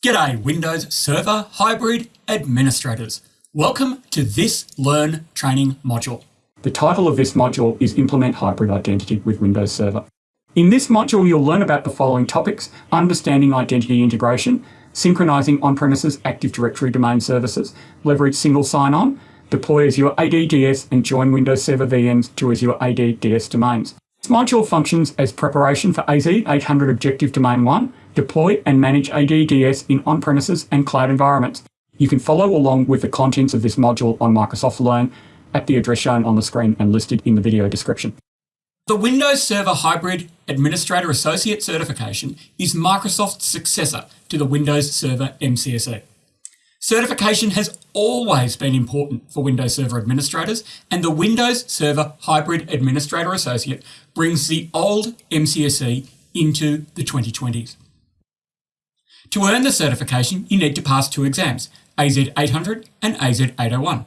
G'day Windows Server Hybrid Administrators. Welcome to this Learn training module. The title of this module is Implement Hybrid Identity with Windows Server. In this module, you'll learn about the following topics, understanding identity integration, synchronizing on-premises Active Directory domain services, leverage single sign-on, deploy Azure AD-DS and join Windows Server VMs to Azure AD-DS domains. This module functions as preparation for AZ 800 Objective Domain 1, deploy and manage AD-DS in on-premises and cloud environments. You can follow along with the contents of this module on Microsoft Learn at the address shown on the screen and listed in the video description. The Windows Server Hybrid Administrator Associate certification is Microsoft's successor to the Windows Server MCSE. Certification has always been important for Windows Server administrators, and the Windows Server Hybrid Administrator Associate brings the old MCSE into the 2020s. To earn the certification, you need to pass two exams, AZ800 and AZ801.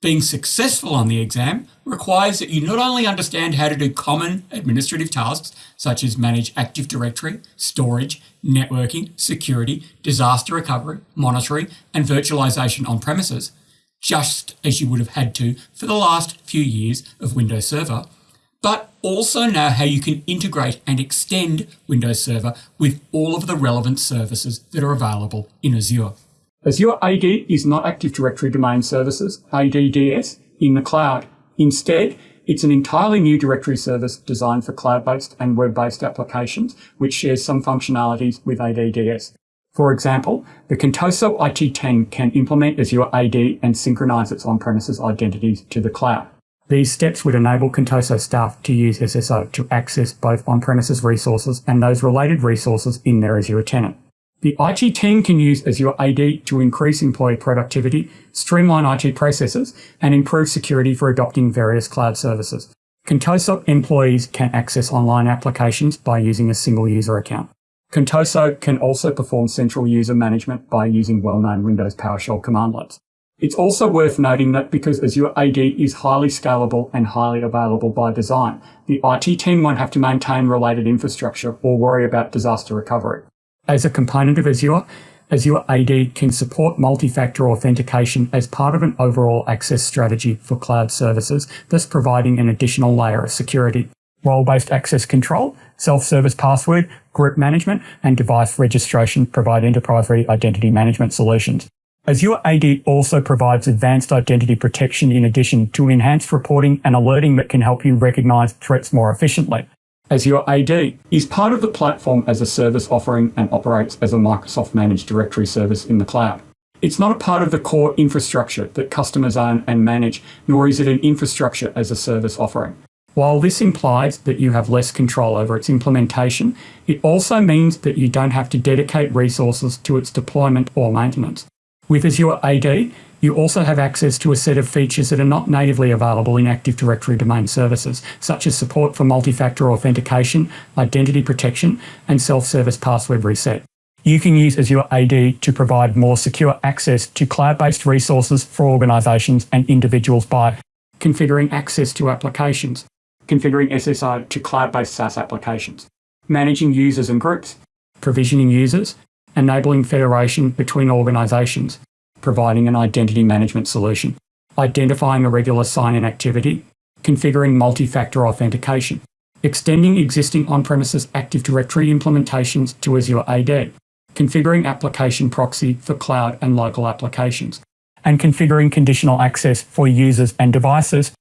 Being successful on the exam requires that you not only understand how to do common administrative tasks, such as manage Active Directory, storage, networking, security, disaster recovery, monitoring, and virtualization on premises, just as you would have had to for the last few years of Windows Server, but also know how you can integrate and extend Windows Server with all of the relevant services that are available in Azure. Azure AD is not Active Directory Domain Services, ADDS, in the cloud. Instead, it's an entirely new directory service designed for cloud-based and web-based applications, which shares some functionalities with ADDS. For example, the Contoso IT10 can implement Azure AD and synchronize its on-premises identities to the cloud. These steps would enable Contoso staff to use SSO to access both on-premises resources and those related resources in their Azure tenant. The IT team can use Azure AD to increase employee productivity, streamline IT processes, and improve security for adopting various cloud services. Contoso employees can access online applications by using a single user account. Contoso can also perform central user management by using well-known Windows PowerShell commandlets. It's also worth noting that because Azure AD is highly scalable and highly available by design, the IT team won't have to maintain related infrastructure or worry about disaster recovery. As a component of Azure, Azure AD can support multi-factor authentication as part of an overall access strategy for cloud services, thus providing an additional layer of security. Role-based access control, self-service password, group management, and device registration provide enterprise-ready identity management solutions. Azure AD also provides advanced identity protection in addition to enhanced reporting and alerting that can help you recognize threats more efficiently. Azure AD is part of the platform as a service offering and operates as a Microsoft managed directory service in the cloud. It's not a part of the core infrastructure that customers own and manage, nor is it an infrastructure as a service offering. While this implies that you have less control over its implementation, it also means that you don't have to dedicate resources to its deployment or maintenance. With Azure AD, you also have access to a set of features that are not natively available in Active Directory domain services, such as support for multi-factor authentication, identity protection, and self-service password reset. You can use Azure AD to provide more secure access to cloud-based resources for organizations and individuals by configuring access to applications, configuring SSO to cloud-based SaaS applications, managing users and groups, provisioning users, enabling federation between organizations, providing an identity management solution, identifying irregular sign-in activity, configuring multi-factor authentication, extending existing on-premises Active Directory implementations to Azure AD, configuring application proxy for cloud and local applications, and configuring conditional access for users and devices.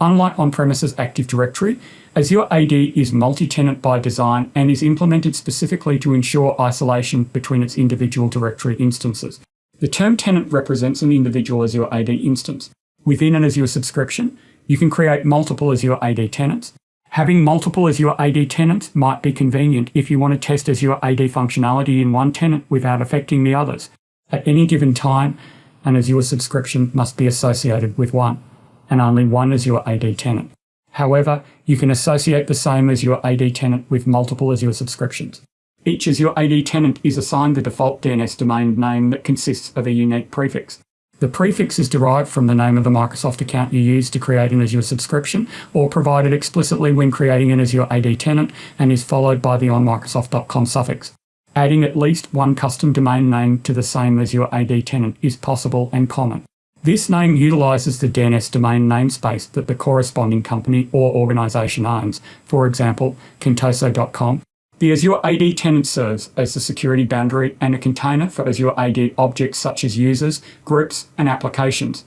Unlike on-premises Active Directory, Azure AD is multi-tenant by design and is implemented specifically to ensure isolation between its individual directory instances. The term tenant represents an individual Azure AD instance. Within an Azure subscription, you can create multiple Azure AD tenants. Having multiple Azure AD tenants might be convenient if you want to test Azure AD functionality in one tenant without affecting the others. At any given time, an Azure subscription must be associated with one and only one Azure AD tenant. However, you can associate the same Azure AD tenant with multiple Azure subscriptions. Each Azure AD tenant is assigned the default DNS domain name that consists of a unique prefix. The prefix is derived from the name of the Microsoft account you use to create an Azure subscription or provided explicitly when creating an Azure AD tenant and is followed by the onmicrosoft.com suffix. Adding at least one custom domain name to the same Azure AD tenant is possible and common. This name utilises the DNS domain namespace that the corresponding company or organisation owns, for example, contoso.com. The Azure AD tenant serves as the security boundary and a container for Azure AD objects such as users, groups, and applications.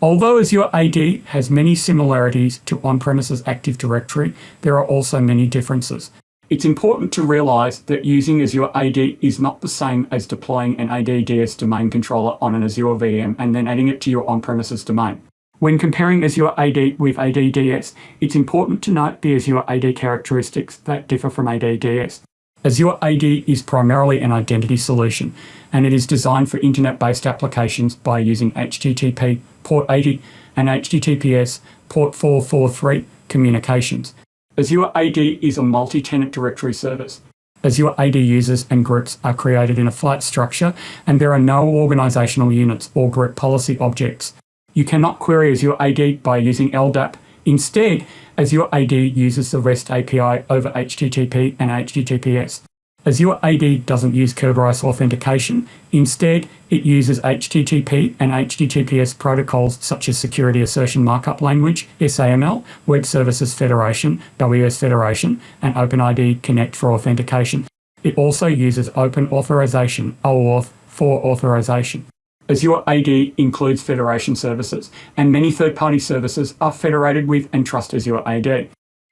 Although Azure AD has many similarities to on-premises Active Directory, there are also many differences. It's important to realize that using Azure AD is not the same as deploying an ADDS domain controller on an Azure VM and then adding it to your on-premises domain. When comparing Azure AD with ADDS, it's important to note the Azure AD characteristics that differ from ADDS. Azure AD is primarily an identity solution, and it is designed for internet-based applications by using HTTP port 80 and HTTPS port 443 communications. Azure AD is a multi-tenant directory service. Azure AD users and groups are created in a flat structure and there are no organizational units or group policy objects. You cannot query Azure AD by using LDAP. Instead, Azure AD uses the REST API over HTTP and HTTPS. Azure AD doesn't use Kerberos authentication. Instead, it uses HTTP and HTTPS protocols such as Security Assertion Markup Language, SAML, Web Services Federation, WS Federation, and OpenID Connect for authentication. It also uses Open Authorization, OAuth, for authorization. Azure AD includes federation services, and many third-party services are federated with and trust Azure AD.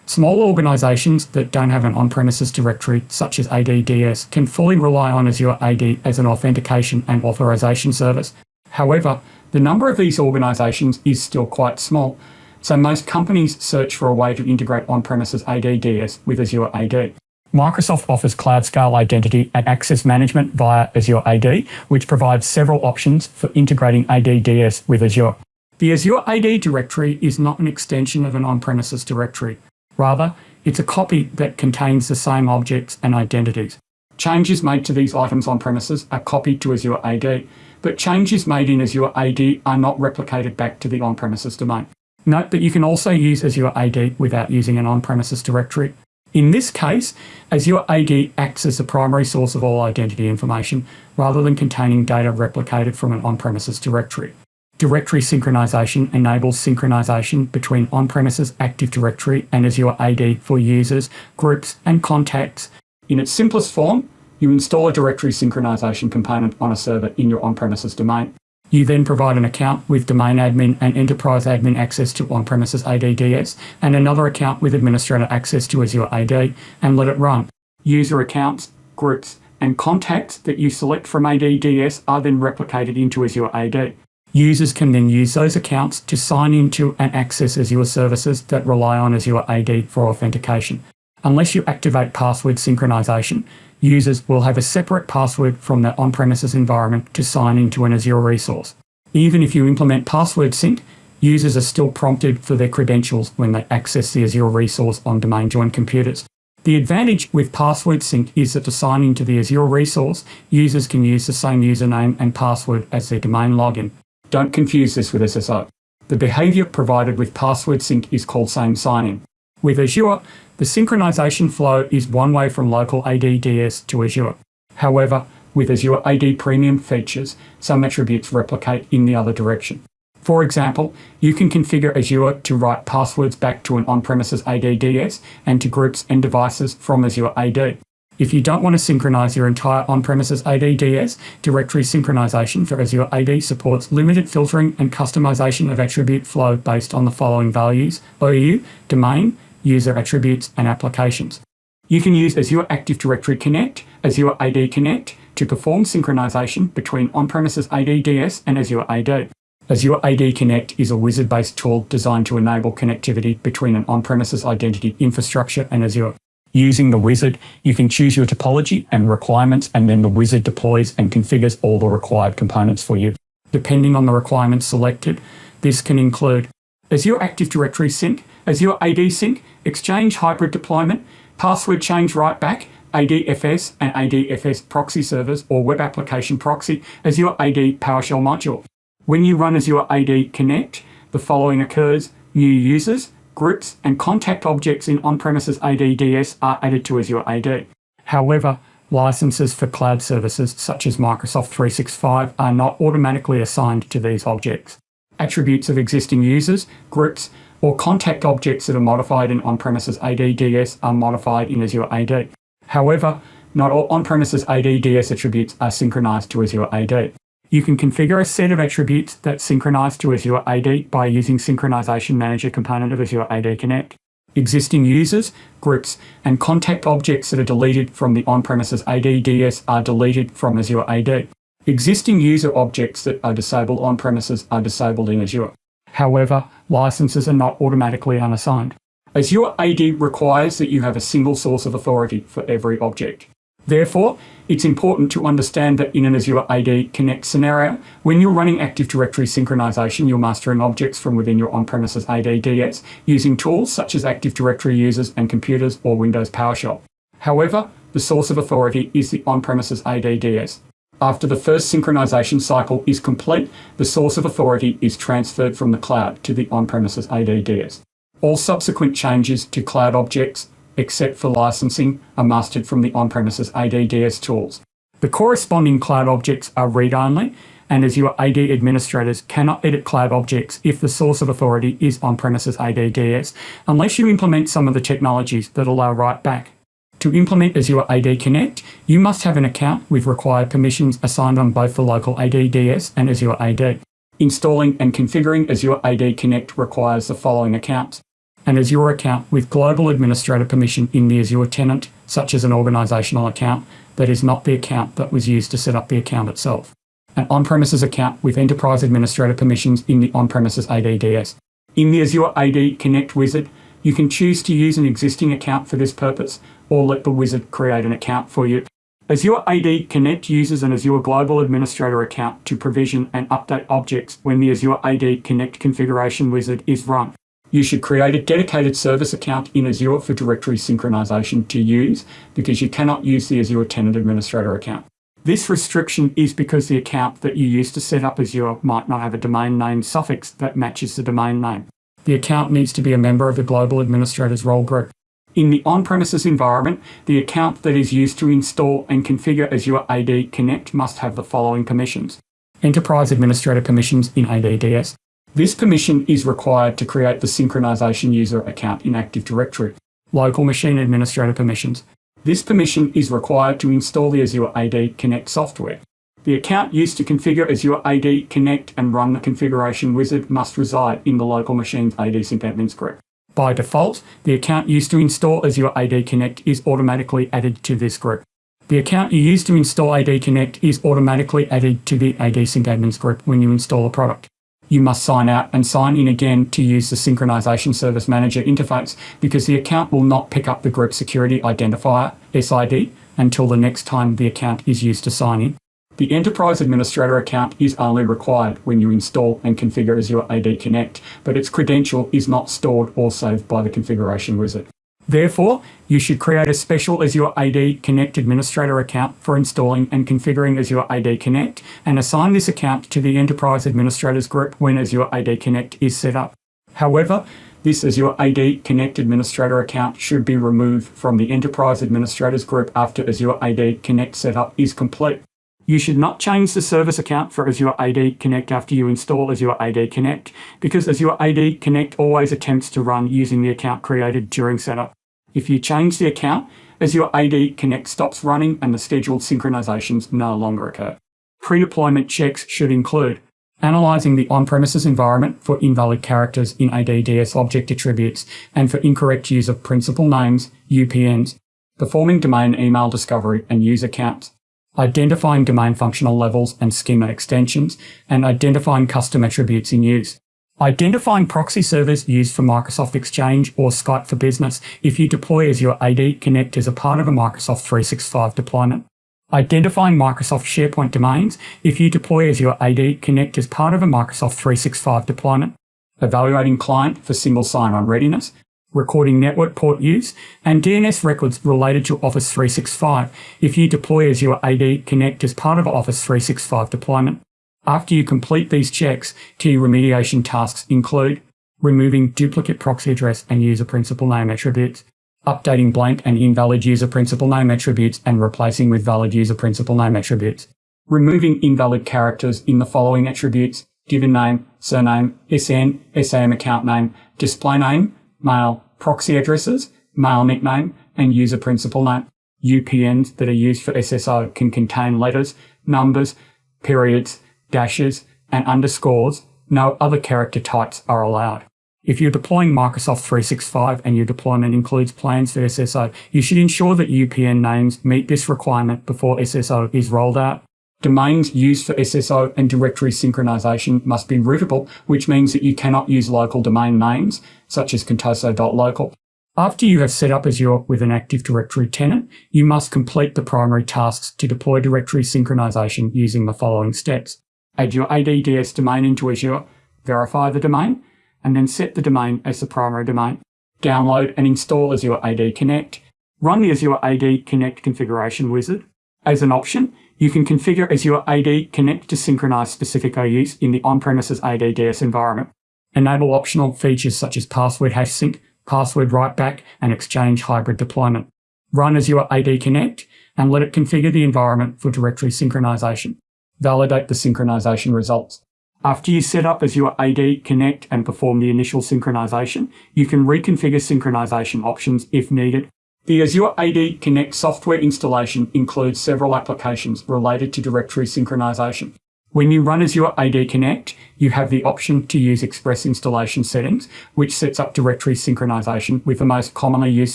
Small organizations that don't have an on-premises directory, such as ADDS, can fully rely on Azure AD as an authentication and authorization service. However, the number of these organizations is still quite small, so most companies search for a way to integrate on-premises ADDS with Azure AD. Microsoft offers cloud scale identity and access management via Azure AD, which provides several options for integrating ADDS with Azure. The Azure AD directory is not an extension of an on-premises directory. Rather, it's a copy that contains the same objects and identities. Changes made to these items on premises are copied to Azure AD, but changes made in Azure AD are not replicated back to the on-premises domain. Note that you can also use Azure AD without using an on-premises directory. In this case, Azure AD acts as the primary source of all identity information rather than containing data replicated from an on-premises directory. Directory synchronization enables synchronization between on-premises Active Directory and Azure AD for users, groups, and contacts. In its simplest form, you install a directory synchronization component on a server in your on-premises domain. You then provide an account with domain admin and enterprise admin access to on-premises ADDS and another account with administrator access to Azure AD and let it run. User accounts, groups, and contacts that you select from ADDS are then replicated into Azure AD. Users can then use those accounts to sign into and access Azure services that rely on Azure AD for authentication. Unless you activate password synchronization, users will have a separate password from their on-premises environment to sign into an Azure resource. Even if you implement password sync, users are still prompted for their credentials when they access the Azure resource on domain joined computers. The advantage with password sync is that to sign into the Azure resource, users can use the same username and password as their domain login. Don't confuse this with SSO. The behavior provided with password sync is called same sign-on. With Azure, the synchronization flow is one way from local ADDS to Azure. However, with Azure AD Premium features, some attributes replicate in the other direction. For example, you can configure Azure to write passwords back to an on-premises ADDS and to groups and devices from Azure AD. If you don't want to synchronize your entire on-premises ADDS, directory synchronization for Azure AD supports limited filtering and customization of attribute flow based on the following values, OU, domain, user attributes, and applications. You can use Azure Active Directory Connect, Azure AD Connect to perform synchronization between on-premises ADDS and Azure AD. Azure AD Connect is a wizard-based tool designed to enable connectivity between an on-premises identity infrastructure and Azure. Using the wizard, you can choose your topology and requirements, and then the wizard deploys and configures all the required components for you. Depending on the requirements selected, this can include Azure Active Directory Sync, Azure AD Sync, Exchange Hybrid Deployment, Password Change Write Back, ADFS and ADFS proxy servers or web application proxy, Azure AD PowerShell module. When you run Azure AD Connect, the following occurs, new users, groups, and contact objects in on-premises ADDS are added to Azure AD. However, licenses for cloud services such as Microsoft 365 are not automatically assigned to these objects. Attributes of existing users, groups, or contact objects that are modified in on-premises ADDS are modified in Azure AD. However, not all on-premises ADDS attributes are synchronized to Azure AD. You can configure a set of attributes that synchronize to Azure AD by using Synchronization Manager component of Azure AD Connect. Existing users, groups, and contact objects that are deleted from the on-premises ADDS are deleted from Azure AD. Existing user objects that are disabled on-premises are disabled in Azure. However, licenses are not automatically unassigned. Azure AD requires that you have a single source of authority for every object. Therefore, it's important to understand that in an Azure AD Connect scenario, when you're running Active Directory synchronization, you're mastering objects from within your on-premises ADDS using tools such as Active Directory users and computers or Windows PowerShell. However, the source of authority is the on-premises ADDS. After the first synchronization cycle is complete, the source of authority is transferred from the cloud to the on-premises ADDS. All subsequent changes to cloud objects except for licensing, are mastered from the on-premises ADDS tools. The corresponding cloud objects are read-only, and Azure AD administrators cannot edit cloud objects if the source of authority is on-premises ADDS, unless you implement some of the technologies that allow write back. To implement Azure AD Connect, you must have an account with required permissions assigned on both the local ADDS and Azure AD. Installing and configuring Azure AD Connect requires the following accounts an Azure account with global administrator permission in the Azure tenant, such as an organizational account that is not the account that was used to set up the account itself. An on-premises account with enterprise administrator permissions in the on-premises ADDS. In the Azure AD Connect wizard, you can choose to use an existing account for this purpose or let the wizard create an account for you. Azure AD Connect uses an Azure Global Administrator account to provision and update objects when the Azure AD Connect configuration wizard is run. You should create a dedicated service account in Azure for directory synchronization to use because you cannot use the Azure Tenant Administrator account. This restriction is because the account that you use to set up Azure might not have a domain name suffix that matches the domain name. The account needs to be a member of the Global Administrators role group. In the on-premises environment, the account that is used to install and configure Azure AD Connect must have the following permissions. Enterprise Administrator permissions in ADDS, this permission is required to create the synchronization user account in Active Directory. Local machine administrator permissions. This permission is required to install the Azure AD Connect software. The account used to configure Azure AD Connect and run the configuration wizard must reside in the local machine's AD Sync admins group. By default, the account used to install Azure AD Connect is automatically added to this group. The account you use to install AD Connect is automatically added to the AD Sync admins group when you install a product you must sign out and sign in again to use the Synchronization Service Manager interface because the account will not pick up the group security identifier, SID, until the next time the account is used to sign in. The Enterprise Administrator account is only required when you install and configure Azure AD Connect, but its credential is not stored or saved by the configuration wizard. Therefore, you should create a special Azure AD Connect administrator account for installing and configuring Azure AD Connect and assign this account to the Enterprise Administrators group when Azure AD Connect is set up. However, this Azure AD Connect administrator account should be removed from the Enterprise Administrators group after Azure AD Connect setup is complete. You should not change the service account for Azure AD Connect after you install Azure AD Connect because Azure AD Connect always attempts to run using the account created during setup. If you change the account, Azure AD Connect stops running and the scheduled synchronizations no longer occur. Pre-deployment checks should include analyzing the on-premises environment for invalid characters in ADDS object attributes and for incorrect use of principal names, UPNs, performing domain email discovery and user counts, identifying domain functional levels and schema extensions, and identifying custom attributes in use. Identifying proxy servers used for Microsoft Exchange or Skype for Business if you deploy Azure AD Connect as a part of a Microsoft 365 deployment. Identifying Microsoft SharePoint domains if you deploy Azure AD Connect as part of a Microsoft 365 deployment. Evaluating client for single sign-on readiness. Recording network port use and DNS records related to Office 365 if you deploy Azure AD Connect as part of Office 365 deployment. After you complete these checks, key remediation tasks include removing duplicate proxy address and user principal name attributes, updating blank and invalid user principal name attributes and replacing with valid user principal name attributes, removing invalid characters in the following attributes, given name, surname, SN, SAM account name, display name, mail, proxy addresses, mail nickname, and user principal name. UPNs that are used for SSO can contain letters, numbers, periods, dashes, and underscores. No other character types are allowed. If you're deploying Microsoft 365 and your deployment includes plans for SSO, you should ensure that UPN names meet this requirement before SSO is rolled out. Domains used for SSO and directory synchronization must be routable, which means that you cannot use local domain names, such as contoso.local. After you have set up Azure with an Active Directory tenant, you must complete the primary tasks to deploy directory synchronization using the following steps. Add your ADDS domain into Azure, verify the domain, and then set the domain as the primary domain. Download and install Azure AD Connect. Run the Azure AD Connect configuration wizard. As an option, you can configure Azure AD Connect to synchronize specific OUs in the on-premises ADDS environment. Enable optional features such as password hash sync, password writeback, and Exchange hybrid deployment. Run Azure AD Connect and let it configure the environment for directory synchronization. Validate the synchronization results. After you set up Azure AD Connect and perform the initial synchronization, you can reconfigure synchronization options if needed. The Azure AD Connect software installation includes several applications related to directory synchronization. When you run Azure AD Connect, you have the option to use Express installation settings, which sets up directory synchronization with the most commonly used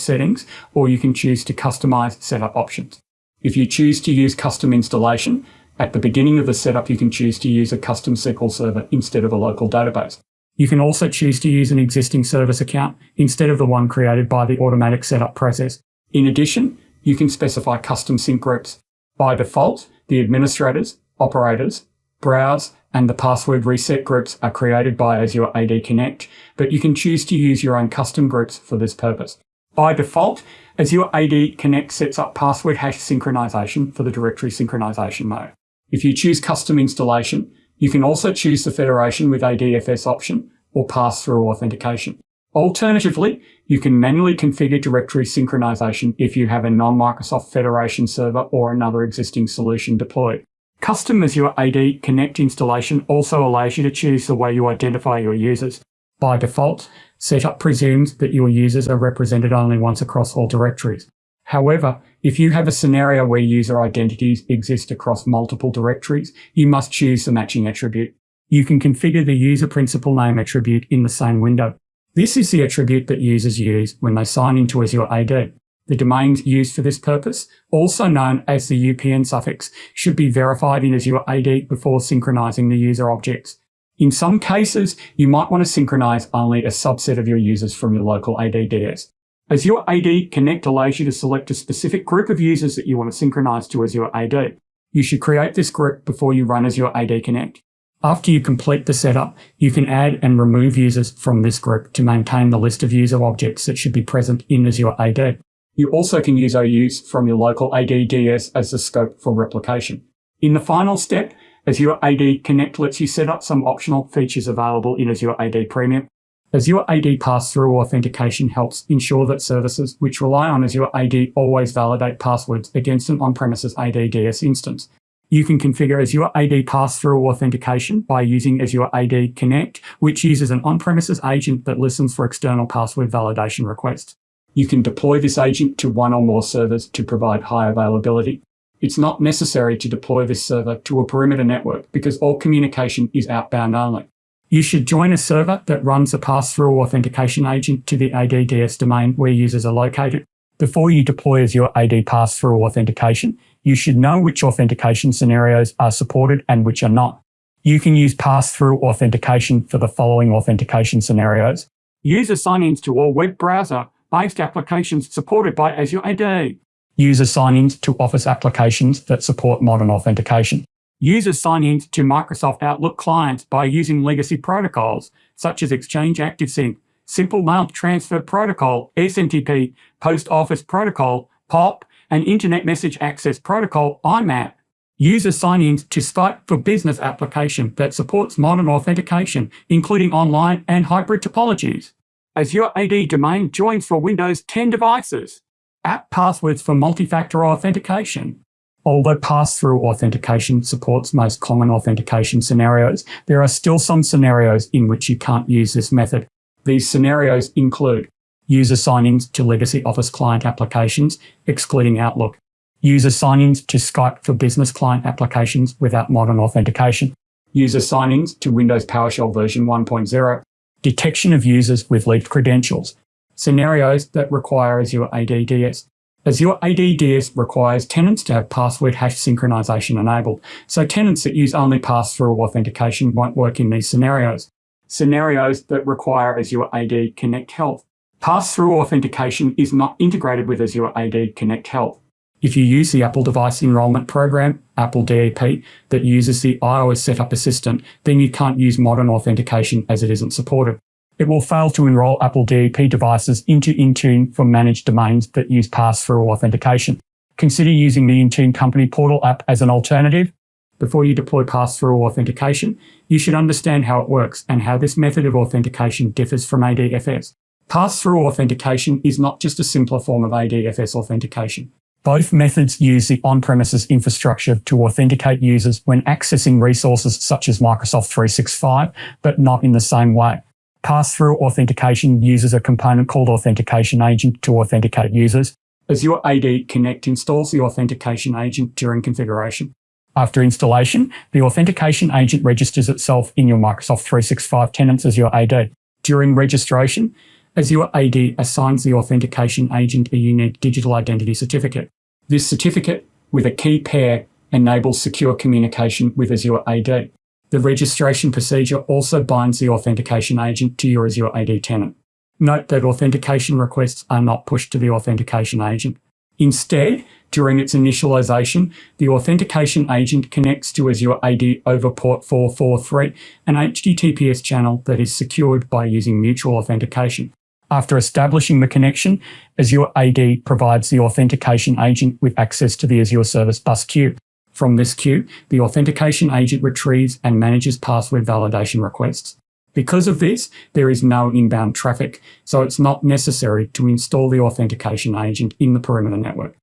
settings, or you can choose to customize setup options. If you choose to use custom installation, at the beginning of the setup, you can choose to use a custom SQL server instead of a local database. You can also choose to use an existing service account instead of the one created by the automatic setup process. In addition, you can specify custom sync groups. By default, the administrators, operators, browse, and the password reset groups are created by Azure AD Connect, but you can choose to use your own custom groups for this purpose. By default, Azure AD Connect sets up password hash synchronization for the directory synchronization mode. If you choose custom installation, you can also choose the federation with ADFS option or pass-through authentication. Alternatively, you can manually configure directory synchronization if you have a non-Microsoft Federation server or another existing solution deployed. Custom Azure AD Connect installation also allows you to choose the way you identify your users. By default, setup presumes that your users are represented only once across all directories. However, if you have a scenario where user identities exist across multiple directories, you must choose the matching attribute. You can configure the user principal name attribute in the same window. This is the attribute that users use when they sign into Azure AD. The domains used for this purpose, also known as the UPN suffix, should be verified in Azure AD before synchronizing the user objects. In some cases, you might want to synchronize only a subset of your users from your local ADDS. Azure AD Connect allows you to select a specific group of users that you want to synchronize to Azure AD. You should create this group before you run Azure AD Connect. After you complete the setup, you can add and remove users from this group to maintain the list of user objects that should be present in Azure AD. You also can use OUs from your local ADDS as the scope for replication. In the final step, Azure AD Connect lets you set up some optional features available in Azure AD Premium, Azure AD pass-through authentication helps ensure that services which rely on Azure AD always validate passwords against an on-premises ADDS instance. You can configure Azure AD pass-through authentication by using Azure AD Connect, which uses an on-premises agent that listens for external password validation requests. You can deploy this agent to one or more servers to provide high availability. It's not necessary to deploy this server to a perimeter network because all communication is outbound only. You should join a server that runs a pass-through authentication agent to the ADDS domain where users are located. Before you deploy Azure AD pass-through authentication, you should know which authentication scenarios are supported and which are not. You can use pass-through authentication for the following authentication scenarios. User sign-ins to all web browser-based applications supported by Azure AD. User sign-ins to Office applications that support modern authentication. Users sign in to Microsoft Outlook clients by using legacy protocols, such as Exchange ActiveSync, Simple Mail Transfer Protocol, SMTP, Post Office Protocol, POP, and Internet Message Access Protocol, IMAP. Users sign in to Skype for Business application that supports modern authentication, including online and hybrid topologies. Azure AD domain joins for Windows 10 devices. App passwords for multi-factor authentication. Although pass-through authentication supports most common authentication scenarios, there are still some scenarios in which you can't use this method. These scenarios include user sign-ins to legacy Office client applications, excluding Outlook, user sign-ins to Skype for business client applications without modern authentication, user sign-ins to Windows PowerShell version 1.0, detection of users with leaked credentials, scenarios that require Azure ADDS, Azure ADDS requires tenants to have password hash synchronization enabled, so tenants that use only pass-through authentication won't work in these scenarios. Scenarios that require Azure AD Connect Health. Pass-through authentication is not integrated with Azure AD Connect Health. If you use the Apple Device Enrollment Program, Apple DEP, that uses the iOS Setup Assistant, then you can't use modern authentication as it isn't supported it will fail to enroll Apple DEP devices into Intune for managed domains that use pass-through authentication. Consider using the Intune Company Portal app as an alternative. Before you deploy pass-through authentication, you should understand how it works and how this method of authentication differs from ADFS. Pass-through authentication is not just a simpler form of ADFS authentication. Both methods use the on-premises infrastructure to authenticate users when accessing resources such as Microsoft 365, but not in the same way. Pass-through authentication uses a component called Authentication Agent to authenticate users. Azure AD Connect installs the Authentication Agent during configuration. After installation, the Authentication Agent registers itself in your Microsoft 365 tenants Azure AD. During registration, Azure AD assigns the Authentication Agent a unique digital identity certificate. This certificate, with a key pair, enables secure communication with Azure AD. The registration procedure also binds the authentication agent to your Azure AD tenant. Note that authentication requests are not pushed to the authentication agent. Instead, during its initialization, the authentication agent connects to Azure AD over port 443, an HTTPS channel that is secured by using mutual authentication. After establishing the connection, Azure AD provides the authentication agent with access to the Azure Service Bus queue. From this queue, the authentication agent retrieves and manages password validation requests. Because of this, there is no inbound traffic, so it's not necessary to install the authentication agent in the perimeter network.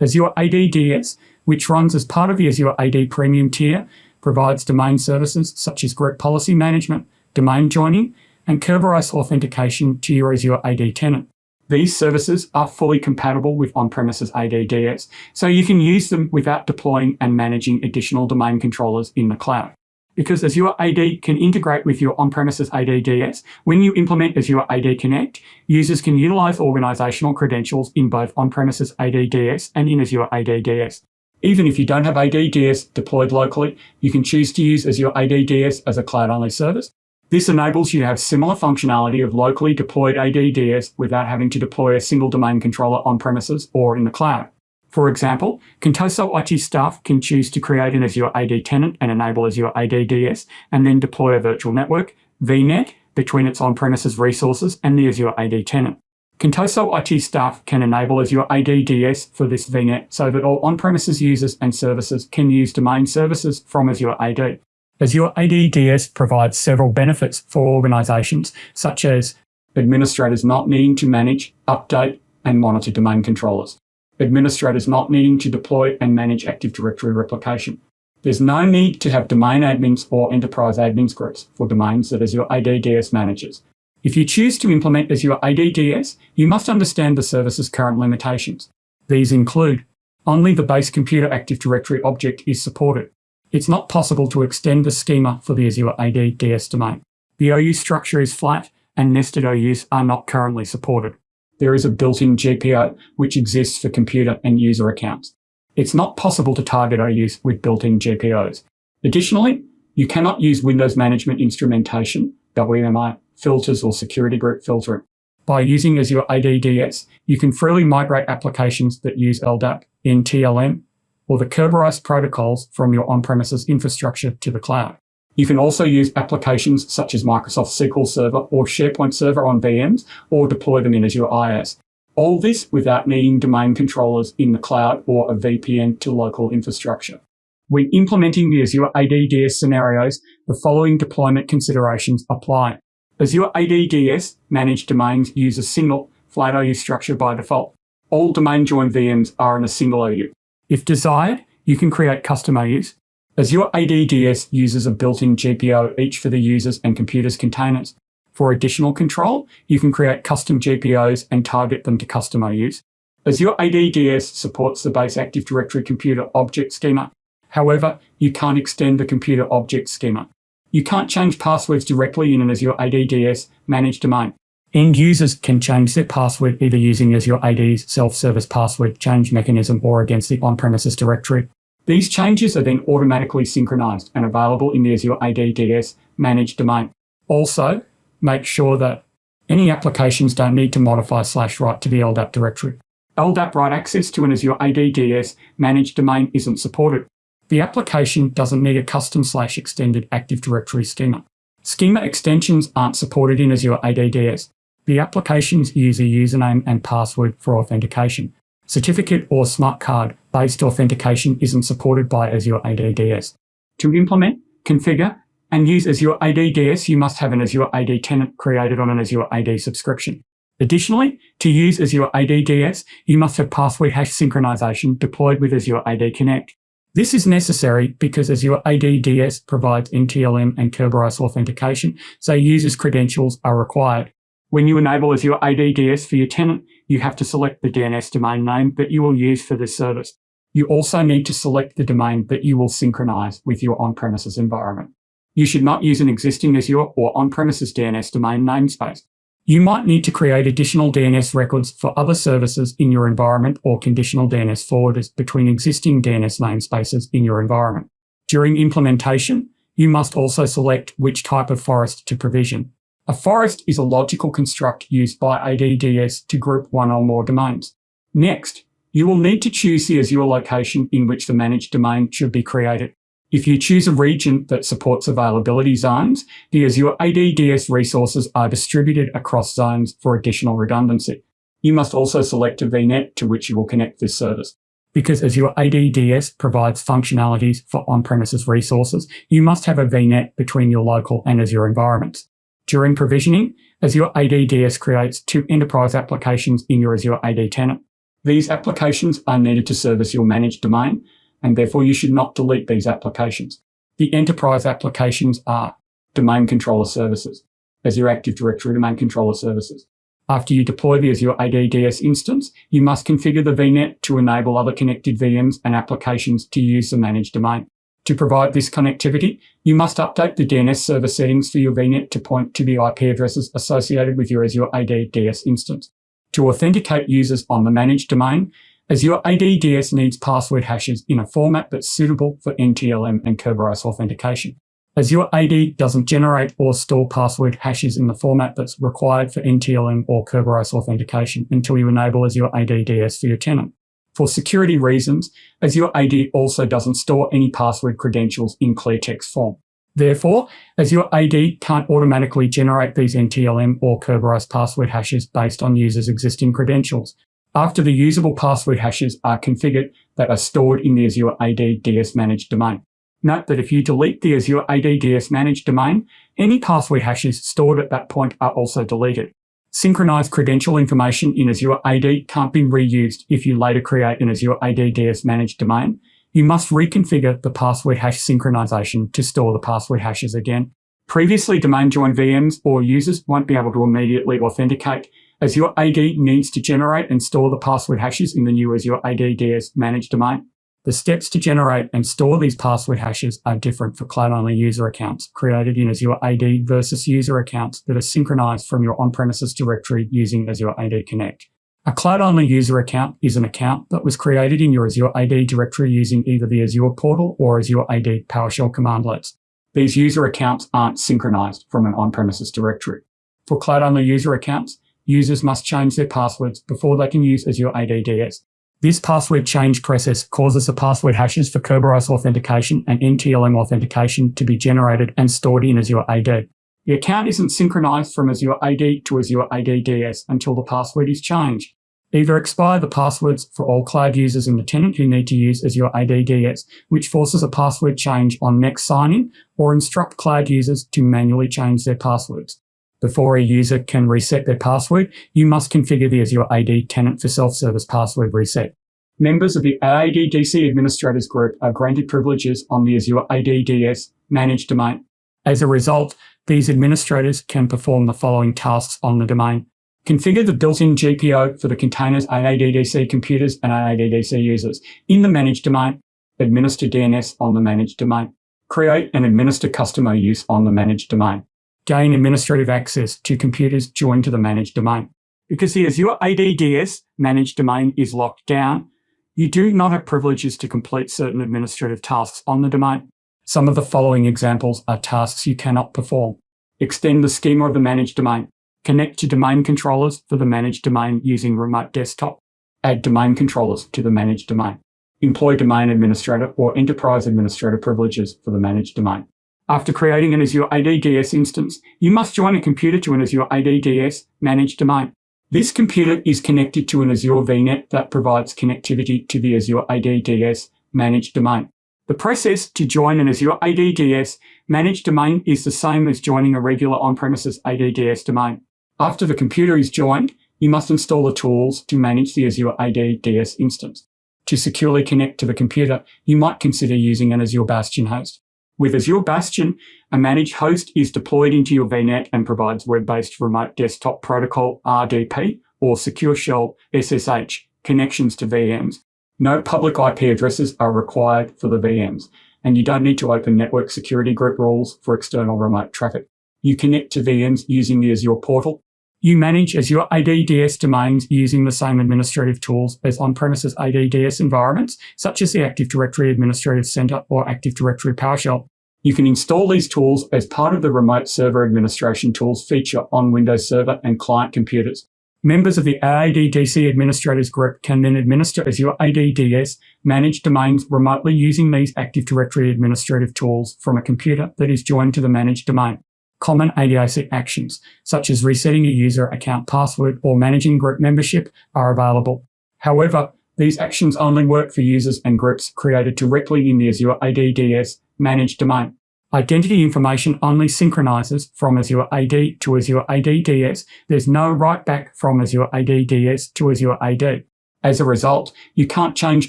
Azure ADDS, which runs as part of the Azure AD Premium tier, provides domain services such as group policy management, domain joining, and Kerberos authentication to your Azure AD tenant. These services are fully compatible with on-premises ADDS, so you can use them without deploying and managing additional domain controllers in the cloud. Because Azure AD can integrate with your on-premises ADDS, when you implement Azure AD Connect, users can utilize organizational credentials in both on-premises ADDS and in Azure ADDS. Even if you don't have ADDS deployed locally, you can choose to use Azure ADDS as a cloud-only service, this enables you to have similar functionality of locally deployed ADDS without having to deploy a single domain controller on premises or in the cloud. For example, Contoso IT staff can choose to create an Azure AD tenant and enable Azure ADDS, and then deploy a virtual network, VNet, between its on-premises resources and the Azure AD tenant. Contoso IT staff can enable Azure ADDS for this VNet so that all on-premises users and services can use domain services from Azure AD. Azure ADDS provides several benefits for organizations, such as administrators not needing to manage, update, and monitor domain controllers, administrators not needing to deploy and manage Active Directory replication. There's no need to have domain admins or enterprise admins groups for domains that Azure ADDS manages. If you choose to implement Azure ADDS, you must understand the service's current limitations. These include only the base computer Active Directory object is supported. It's not possible to extend the schema for the Azure AD DS domain. The OU structure is flat and nested OUs are not currently supported. There is a built-in GPO which exists for computer and user accounts. It's not possible to target OUs with built-in GPOs. Additionally, you cannot use Windows Management Instrumentation, WMI, filters or security group filtering. By using Azure ADDS, you can freely migrate applications that use LDAP, NTLM, or the Kerberos protocols from your on-premises infrastructure to the cloud. You can also use applications such as Microsoft SQL Server or SharePoint Server on VMs or deploy them in Azure IaaS. All this without needing domain controllers in the cloud or a VPN to local infrastructure. When implementing the Azure ADDS scenarios, the following deployment considerations apply. Azure ADDS managed domains use a single flat OU structure by default. All domain join VMs are in a single OU. If desired, you can create custom OUs. Azure ADDS uses a built-in GPO each for the users and computers containers. For additional control, you can create custom GPOs and target them to custom OUs. Azure ADDS supports the base Active Directory computer object schema. However, you can't extend the computer object schema. You can't change passwords directly in an Azure ADDS managed domain. End users can change their password either using Azure AD's self-service password change mechanism or against the on-premises directory. These changes are then automatically synchronized and available in the Azure AD DS managed domain. Also, make sure that any applications don't need to modify slash write to the LDAP directory. LDAP write access to an Azure AD DS managed domain isn't supported. The application doesn't need a custom slash extended Active Directory schema. Schema extensions aren't supported in Azure ADDS. The applications use a username and password for authentication. Certificate or smart card based authentication isn't supported by Azure ADDS. To implement, configure, and use Azure ADDS, you must have an Azure AD tenant created on an Azure AD subscription. Additionally, to use Azure ADDS, you must have password hash synchronization deployed with Azure AD Connect. This is necessary because Azure ADDS provides NTLM and Kerberos authentication, so users' credentials are required. When you enable Azure ADDS for your tenant, you have to select the DNS domain name that you will use for this service. You also need to select the domain that you will synchronize with your on-premises environment. You should not use an existing Azure or on-premises DNS domain namespace. You might need to create additional DNS records for other services in your environment or conditional DNS forwarders between existing DNS namespaces in your environment. During implementation, you must also select which type of forest to provision. A forest is a logical construct used by ADDS to group one or more domains. Next, you will need to choose the Azure location in which the managed domain should be created. If you choose a region that supports availability zones, the Azure ADDS resources are distributed across zones for additional redundancy. You must also select a VNet to which you will connect this service. Because Azure ADDS provides functionalities for on-premises resources, you must have a VNet between your local and Azure environments. During provisioning, Azure ADDS creates two enterprise applications in your Azure AD tenant. These applications are needed to service your managed domain, and therefore you should not delete these applications. The enterprise applications are domain controller services, Azure Active Directory domain controller services. After you deploy the Azure ADDS instance, you must configure the VNet to enable other connected VMs and applications to use the managed domain. To provide this connectivity, you must update the DNS server settings for your VNet to point to the IP addresses associated with your Azure ADDS instance. To authenticate users on the managed domain, Azure ADDS needs password hashes in a format that's suitable for NTLM and Kerberos authentication. Azure AD doesn't generate or store password hashes in the format that's required for NTLM or Kerberos authentication until you enable Azure ADDS for your tenant. For security reasons, Azure AD also doesn't store any password credentials in clear text form. Therefore, Azure AD can't automatically generate these NTLM or Kerberos password hashes based on users' existing credentials. After the usable password hashes are configured that are stored in the Azure AD DS managed domain. Note that if you delete the Azure AD DS managed domain, any password hashes stored at that point are also deleted. Synchronized credential information in Azure AD can't be reused if you later create an Azure AD DS managed domain. You must reconfigure the password hash synchronization to store the password hashes again. Previously domain joined VMs or users won't be able to immediately authenticate as Azure AD needs to generate and store the password hashes in the new Azure AD DS managed domain. The steps to generate and store these password hashes are different for cloud-only user accounts created in Azure AD versus user accounts that are synchronized from your on-premises directory using Azure AD Connect. A cloud-only user account is an account that was created in your Azure AD directory using either the Azure portal or Azure AD PowerShell commandlets. These user accounts aren't synchronized from an on-premises directory. For cloud-only user accounts, users must change their passwords before they can use Azure ADDS. This password change process causes the password hashes for Kerberos authentication and NTLM authentication to be generated and stored in Azure AD. The account isn't synchronized from Azure AD to Azure ADDS until the password is changed. Either expire the passwords for all cloud users in the tenant who need to use Azure ADDS, which forces a password change on next sign-in, or instruct cloud users to manually change their passwords. Before a user can reset their password, you must configure the Azure AD tenant for self-service password reset. Members of the AADDC Administrators Group are granted privileges on the Azure ADDS managed domain. As a result, these administrators can perform the following tasks on the domain. Configure the built-in GPO for the containers AADDC computers and AADDC users in the managed domain. Administer DNS on the managed domain. Create and administer custom OUs on the managed domain. Gain administrative access to computers joined to the managed domain. Because the Azure ADDS managed domain is locked down, you do not have privileges to complete certain administrative tasks on the domain. Some of the following examples are tasks you cannot perform. Extend the schema of the managed domain. Connect to domain controllers for the managed domain using remote desktop. Add domain controllers to the managed domain. Employ domain administrator or enterprise administrator privileges for the managed domain. After creating an Azure ADDS instance, you must join a computer to an Azure ADDS managed domain. This computer is connected to an Azure VNet that provides connectivity to the Azure ADDS managed domain. The process to join an Azure ADDS managed domain is the same as joining a regular on-premises ADDS domain. After the computer is joined, you must install the tools to manage the Azure ADDS instance. To securely connect to the computer, you might consider using an Azure Bastion host. With Azure Bastion, a managed host is deployed into your VNet and provides web-based remote desktop protocol RDP or secure shell SSH connections to VMs no public IP addresses are required for the VMs, and you don't need to open network security group rules for external remote traffic. You connect to VMs using the Azure portal. You manage Azure ADDS domains using the same administrative tools as on-premises ADDS environments, such as the Active Directory Administrative Center or Active Directory PowerShell. You can install these tools as part of the Remote Server Administration Tools feature on Windows Server and client computers. Members of the AADDC Administrators Group can then administer Azure ADDS managed domains remotely using these Active Directory administrative tools from a computer that is joined to the managed domain. Common ADAC actions, such as resetting a user account password or managing group membership, are available. However, these actions only work for users and groups created directly in the Azure ADDS managed domain. Identity information only synchronizes from Azure AD to Azure ADDS. There's no write back from Azure ADDS to Azure AD. As a result, you can't change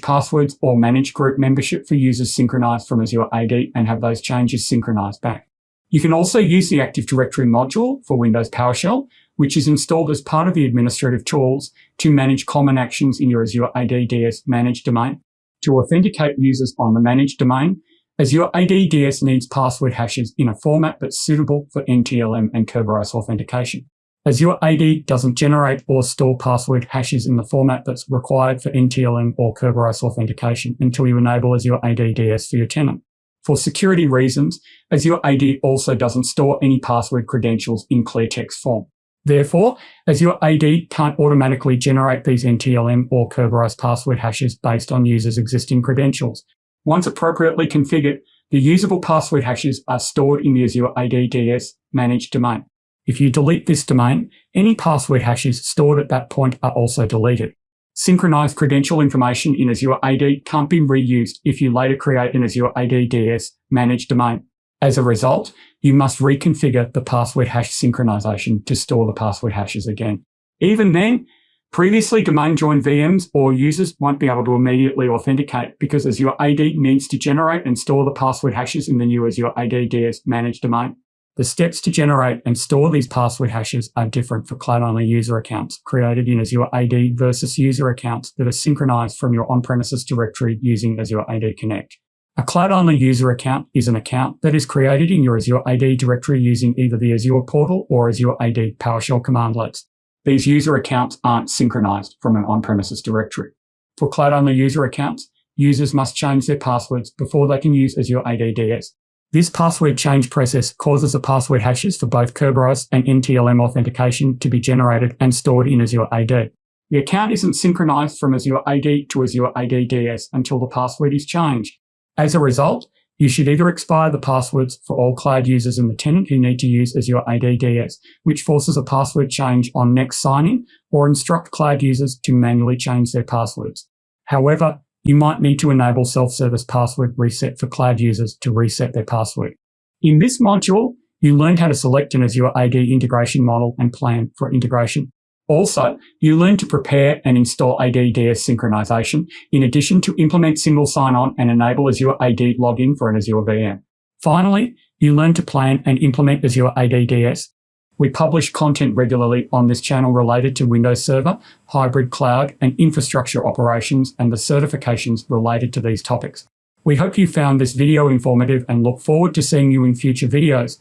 passwords or manage group membership for users synchronized from Azure AD and have those changes synchronized back. You can also use the Active Directory module for Windows PowerShell, which is installed as part of the administrative tools to manage common actions in your Azure ADDS managed domain. To authenticate users on the managed domain, Azure ADDS needs password hashes in a format that's suitable for NTLM and Kerberos authentication. Azure AD doesn't generate or store password hashes in the format that's required for NTLM or Kerberos authentication until you enable Azure ADDS for your tenant. For security reasons, Azure AD also doesn't store any password credentials in clear text form. Therefore, Azure AD can't automatically generate these NTLM or Kerberos password hashes based on users' existing credentials, once appropriately configured, the usable password hashes are stored in the Azure ADDS managed domain. If you delete this domain, any password hashes stored at that point are also deleted. Synchronized credential information in Azure AD can't be reused if you later create an Azure ADDS managed domain. As a result, you must reconfigure the password hash synchronization to store the password hashes again. Even then, Previously, domain joined VMs or users won't be able to immediately authenticate because Azure AD needs to generate and store the password hashes in the new Azure ADDS managed domain. The steps to generate and store these password hashes are different for cloud-only user accounts created in Azure AD versus user accounts that are synchronized from your on-premises directory using Azure AD Connect. A cloud-only user account is an account that is created in your Azure AD directory using either the Azure portal or Azure AD PowerShell commandlets. These user accounts aren't synchronized from an on-premises directory. For cloud-only user accounts, users must change their passwords before they can use Azure ADDS. This password change process causes the password hashes for both Kerberos and NTLM authentication to be generated and stored in Azure AD. The account isn't synchronized from Azure AD to Azure ADDS until the password is changed. As a result, you should either expire the passwords for all cloud users in the tenant who need to use as Azure ADDS, which forces a password change on next signing, or instruct cloud users to manually change their passwords. However, you might need to enable self-service password reset for cloud users to reset their password. In this module, You learned how to select an Azure AD integration model and plan for integration. Also, you learn to prepare and install AD-DS synchronization, in addition to implement single sign-on and enable Azure AD login for an Azure VM. Finally, you learn to plan and implement Azure AD-DS. We publish content regularly on this channel related to Windows Server, hybrid cloud, and infrastructure operations and the certifications related to these topics. We hope you found this video informative and look forward to seeing you in future videos.